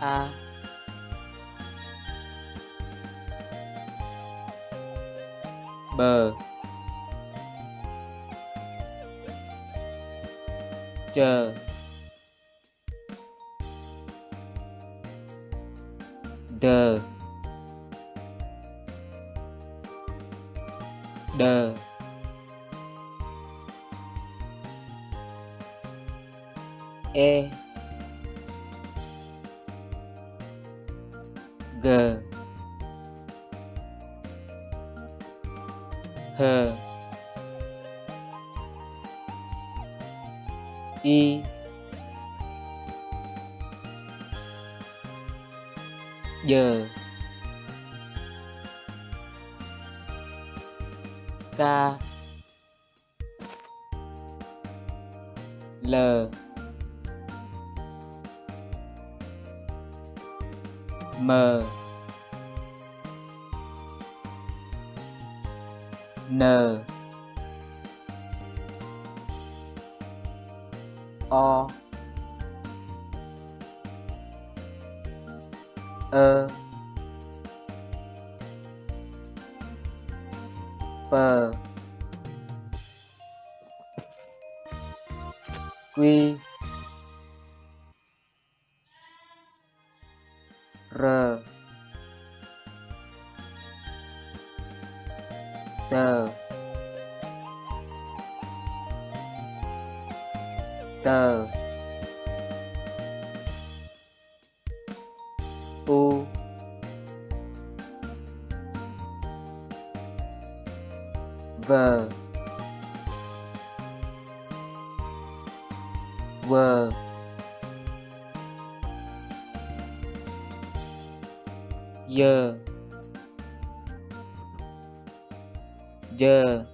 A bờ. Chờ. Đờ. Đờ. E. g h. I. Giờ k. L. m n. O. Ơ. P. Quy. re. Se. Te. U. V. W. giờ giờ